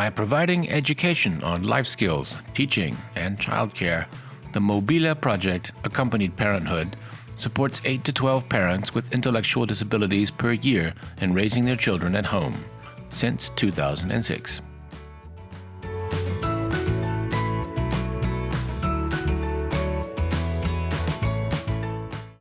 By providing education on life skills, teaching, and childcare, the Mobila Project, Accompanied Parenthood, supports 8 to 12 parents with intellectual disabilities per year in raising their children at home since 2006.